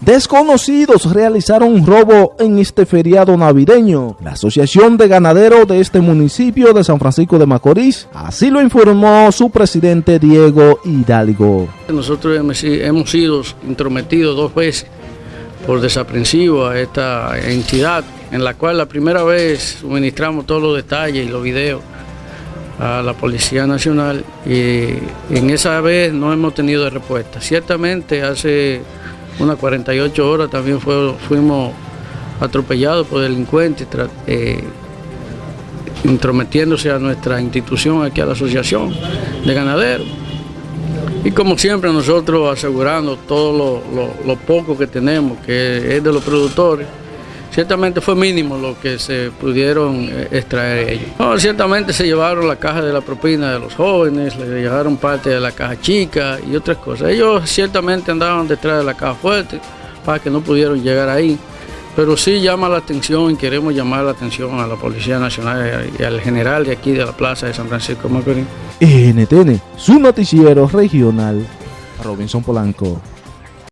Desconocidos realizaron un robo en este feriado navideño. La Asociación de Ganaderos de este municipio de San Francisco de Macorís, así lo informó su presidente Diego Hidalgo. Nosotros hemos sido intrometidos dos veces por desaprensivo a esta entidad, en la cual la primera vez suministramos todos los detalles y los videos a la Policía Nacional y en esa vez no hemos tenido respuesta. Ciertamente hace unas 48 horas también fuimos atropellados por delincuentes eh, intrometiéndose a nuestra institución, aquí a la Asociación de Ganaderos. Y como siempre nosotros asegurando todo lo poco que tenemos, que es de los productores, Ciertamente fue mínimo lo que se pudieron eh, extraer ellos. ciertamente se llevaron la caja de la propina de los jóvenes, le llevaron parte de la caja chica y otras cosas. Ellos ciertamente andaban detrás de la caja fuerte para que no pudieron llegar ahí. Pero sí llama la atención y queremos llamar la atención a la Policía Nacional y al general de aquí de la Plaza de San Francisco de Macorís. NTN, su noticiero regional, Robinson Polanco.